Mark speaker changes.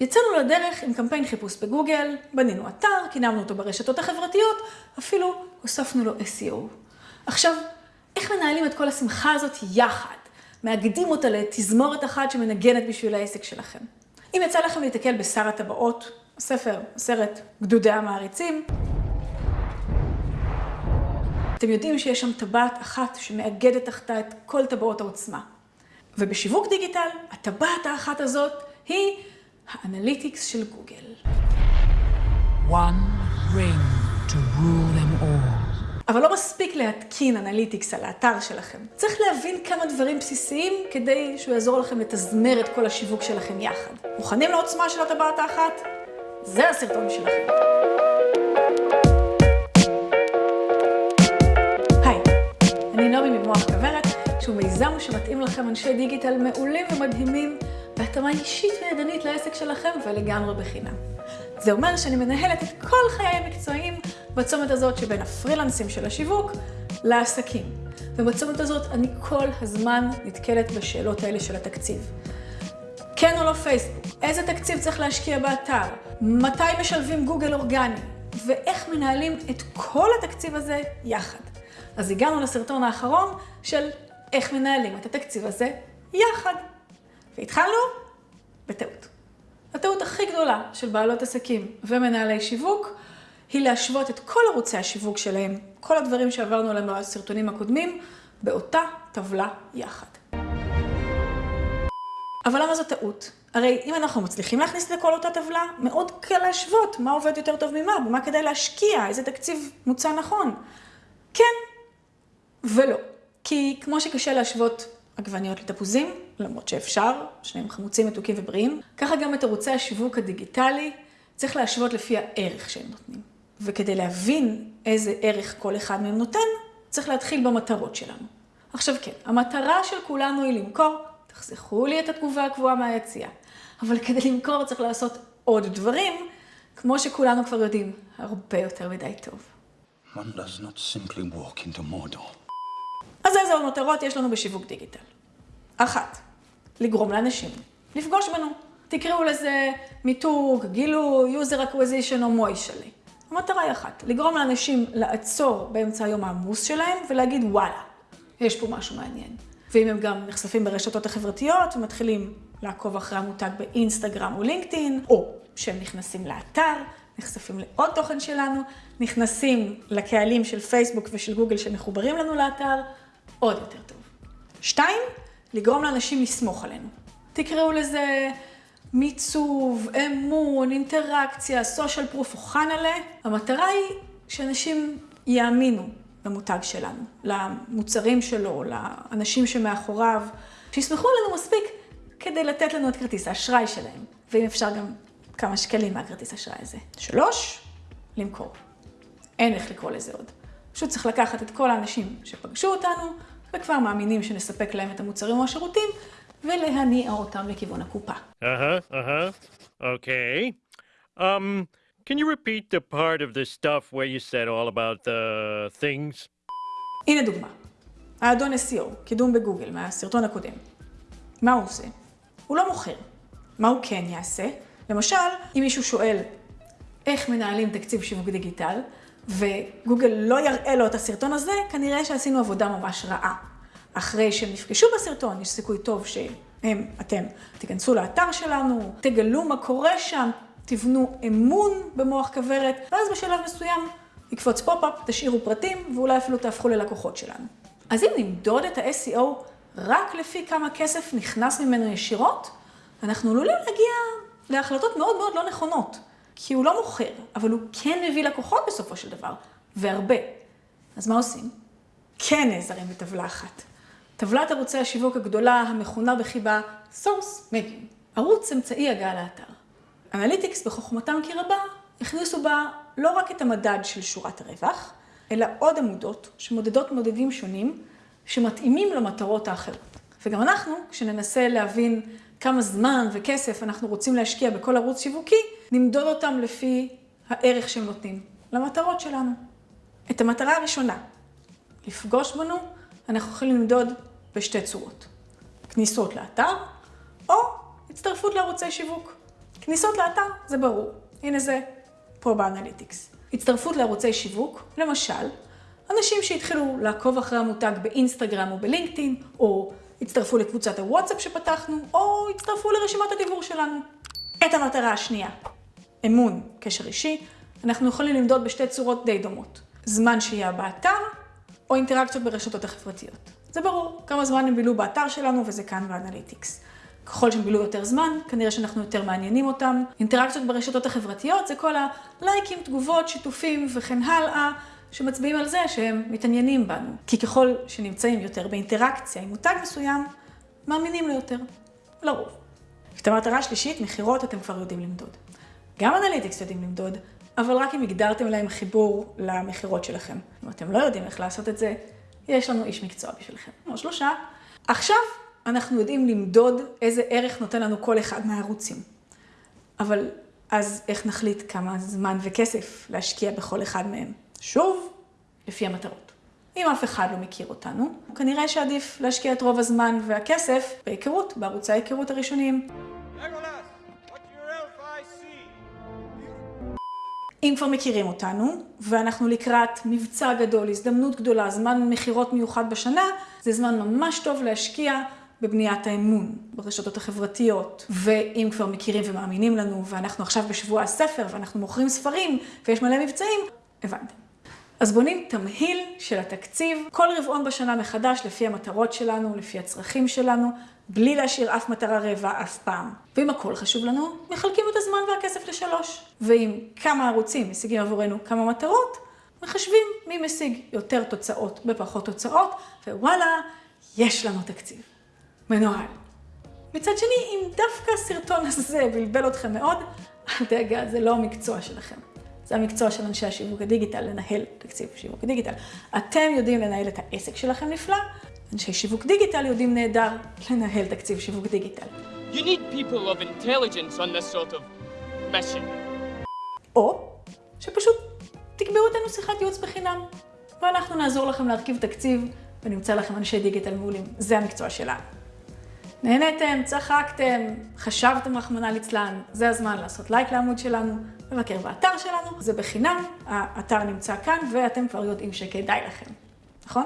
Speaker 1: יצאנו לדרך עם קמפיין חיפוש בגוגל, בנינו אתר, קינמנו אותו ברשתות החברתיות, אפילו הוספנו לו SEO. עכשיו, איך מנהלים את כל השמחה הזאת יחד? מאגדים אותה לתזמורת אחת שמנגנת בשביל העסק שלכם. אם יצא לכם להתקל בשר הטבעות, הספר, הסרט, גדודי המעריצים, אתם יודעים שיש שם טבעת אחת שמאגדת תחתה את כל טבעות העוצמה. ובשיווק דיגיטל, הטבעת האחת הזאת היא ה Analytics של גוגל.
Speaker 2: One ring to rule them all.
Speaker 1: אבל לא מספיק להתקין Analytics על האתר שלכם. צריך להבין כמה דברים בסיסיים כדי שהוא יעזור לכם לתזמר את כל השיווק שלכם יחד. מוכנים לעוצמה של הטבעת האחת? זה הסרטון שלכם. היי, אני נעמי ממוח כוורת, שהוא מיזם שמתאים לכם אנשי דיגיטל מעולים ומדהימים, בהתאמה אישית וידנית לעסק שלכם ולגמרי בחינם. זה אומר שאני מנהלת את כל חיי המקצועיים בצומת הזאת שבין הפרילנסים של השיווק לעסקים. ובצומת הזאת אני כל הזמן נתקלת בשאלות האלה של התקציב. כן או לא פייסבוק? איזה תקציב צריך להשקיע באתר? מתי משלבים גוגל אורגני? ואיך מנהלים את כל התקציב הזה יחד. אז הגענו לסרטון האחרון של איך מנהלים את התקציב הזה יחד. והתחלנו בטעות. הטעות הכי גדולה של בעלות עסקים ומנהלי שיווק היא להשוות את כל ערוצי השיווק שלהם, כל הדברים שעברנו עליהם בסרטונים הקודמים, באותה טבלה יחד. אבל למה זו טעות? הרי אם אנחנו מצליחים להכניס לכל אותה טבלה, מאוד קל להשוות מה עובד יותר טוב ממה, במה כדאי להשקיע, איזה תקציב מוצע נכון. כן ולא. כי כמו שקשה להשוות עגבניות לתפוזים, למרות שאפשר, שניהם חמוצים, מתוקים ובריאים, ככה גם את ערוצי השיווק הדיגיטלי צריך להשוות לפי הערך שהם נותנים. וכדי להבין איזה ערך כל אחד מהם נותן, צריך להתחיל במטרות שלנו. עכשיו כן, המטרה של כולנו היא למכור, תחסכו לי את התגובה הקבועה מהיציאה. אבל כדי למכור צריך לעשות עוד דברים, כמו שכולנו כבר יודעים, הרבה יותר מדי טוב.
Speaker 3: One does not simply walk into Mordor.
Speaker 1: אז איזה עוד מטרות יש לנו בשיווק דיגיטל? אחת, לגרום לאנשים לפגוש בנו. תקראו לזה מיתוג, גילוי, user acquisition או מוישלי. המטרה היא אחת, לגרום לאנשים לעצור באמצע היום העמוס שלהם ולהגיד וואלה, יש פה משהו מעניין. ואם הם גם נחשפים ברשתות החברתיות ומתחילים לעקוב אחרי המותג באינסטגרם או לינקדאין, או שהם נכנסים לאתר, נחשפים לעוד תוכן שלנו, נכנסים לקהלים של פייסבוק ושל גוגל שמחוברים לנו לאתר, עוד יותר טוב. שתיים, לגרום לאנשים לסמוך עלינו. תקראו לזה מיצוב, אמון, אינטראקציה, סושיאל פרוף או חנלה. המטרה היא שאנשים יאמינו למותג שלנו, למוצרים שלו, לאנשים שמאחוריו, שיסמכו עלינו מספיק כדי לתת לנו את כרטיס האשראי שלהם, ואם אפשר גם כמה שקלים מהכרטיס האשראי הזה. שלוש, למכור. אין איך לקרוא לזה עוד. פשוט צריך לקחת את כל האנשים שפגשו אותנו, וכבר מאמינים שנספק להם את המוצרים או השירותים, ולהניע אותם לכיוון הקופה.
Speaker 4: Uh-huh, uh-huh. Okay. Um, can you repeat the part of the stuff where you said all about the things?
Speaker 1: הנה דוגמה. האדון SEO, קידום בגוגל, מהסרטון הקודם. מה הוא עושה? הוא לא מוכר. מה הוא כן יעשה? למשל, אם מישהו שואל איך מנהלים תקציב שיווק דיגיטל, וגוגל לא יראה לו את הסרטון הזה, כנראה שעשינו עבודה ממש רעה. אחרי שהם נפגשו בסרטון, יש סיכוי טוב שהם, אתם, תיכנסו לאתר שלנו, תגלו מה קורה שם, תבנו אמון במוח כוורת, ואז בשלב מסוים יקפוץ pop-up, תשאירו פרטים, ואולי אפילו תהפכו ללקוחות שלנו. אז אם נמדוד את ה-SEO רק לפי כמה כסף נכנס ממנו ישירות, אנחנו עלולים להגיע להחלטות מאוד מאוד לא נכונות. כי הוא לא מוכר, אבל הוא כן מביא לקוחות בסופו של דבר, והרבה. אז מה עושים? כן נעזרים בטבלה אחת. טבלת ערוצי השיווק הגדולה המכונה בחיבה Source Medium, ערוץ אמצעי הגעה לאתר. אנליטיקס בחוכמתם כי רבה הכניסו בה לא רק את המדד של שורת הרווח, אלא עוד עמודות שמודדות מודדים שונים שמתאימים למטרות האחרות. וגם אנחנו, כשננסה להבין כמה זמן וכסף אנחנו רוצים להשקיע בכל ערוץ שיווקי, נמדוד אותם לפי הערך שהם נותנים למטרות שלנו. את המטרה הראשונה, לפגוש בנו, אנחנו יכולים למדוד בשתי צורות. כניסות לאתר, או הצטרפות לערוצי שיווק. כניסות לאתר, זה ברור. הנה זה פה באנליטיקס. הצטרפות לערוצי שיווק, למשל, אנשים שהתחילו לעקוב אחרי המותג באינסטגרם או בלינקדאין, או הצטרפו לקבוצת הוואטסאפ שפתחנו, או הצטרפו לרשימת הדיבור שלנו. את המטרה השנייה, אמון, קשר אישי, אנחנו יכולים למדוד בשתי צורות די דומות. זמן שהייה באתר, או אינטראקציות ברשתות החברתיות. זה ברור, כמה זמן הם בילו באתר שלנו, וזה כאן ב Analytics. ככל שהם בילו יותר זמן, כנראה שאנחנו יותר מעניינים אותם. אינטראקציות ברשתות החברתיות זה כל הלייקים, תגובות, שיתופים וכן הלאה, שמצביעים על זה שהם מתעניינים בנו. כי ככל שנמצאים יותר באינטראקציה עם מותג מסוים, מאמינים לו יותר. לרוב. את המטרה השלישית, מכירות, אתם כבר יודעים למדוד. גם Analytics יודעים למדוד, אבל רק אם הגדרתם להם חיבור למכירות שלכם. אם אתם לא יודעים איך לעשות את זה, יש לנו איש מקצוע בשבילכם. או שלושה. עכשיו אנחנו יודעים למדוד איזה ערך נותן לנו כל אחד מהערוצים. אבל אז איך נחליט כמה זמן וכסף להשקיע בכל אחד מהם? שוב, לפי המטרות. אם אף אחד לא מכיר אותנו, כנראה שעדיף להשקיע את רוב הזמן והכסף בהיכרות, בערוצי ההיכרות הראשוניים. אם כבר מכירים אותנו, ואנחנו לקראת מבצע גדול, הזדמנות גדולה, זמן מכירות מיוחד בשנה, זה זמן ממש טוב להשקיע בבניית האמון, ברשתות החברתיות. ואם כבר מכירים ומאמינים לנו, ואנחנו עכשיו בשבוע הספר, ואנחנו מוכרים ספרים, ויש מלא מבצעים, הבנתם. אז בונים תמהיל של התקציב, כל רבעון בשנה מחדש, לפי המטרות שלנו, לפי הצרכים שלנו, בלי להשאיר אף מטרה רעבה אף פעם. ואם הכל חשוב לנו, מחלקים את הזמן והכסף לשלוש. ואם כמה ערוצים משיגים עבורנו כמה מטרות, מחשבים מי משיג יותר תוצאות בפחות תוצאות, ווואלה, יש לנו תקציב. מנוהל. מצד שני, אם דווקא הסרטון הזה בלבל אתכם מאוד, אל דאגה, זה לא המקצוע שלכם. זה המקצוע של אנשי השיווק הדיגיטל, לנהל תקציב שיווק הדיגיטל. אתם יודעים לנהל את העסק שלכם נפלא, אנשי שיווק דיגיטל יודעים נהדר לנהל תקציב שיווק דיגיטל.
Speaker 5: You need people of intelligence on this sort of mission.
Speaker 1: או שפשוט תקבעו אותנו שיחת ייעוץ בחינם, ואנחנו נעזור לכם להרכיב תקציב ונמצא לכם אנשי דיגיטל מעולים. זה המקצוע שלנו. נהניתם, צחקתם, חשבתם רחמנא ליצלן, זה הזמן לעשות לייק לעמוד שלנו, לבקר באתר שלנו, זה בחינם, האתר נמצא כאן ואתם כבר יודעים שכדאי לכם, נכון?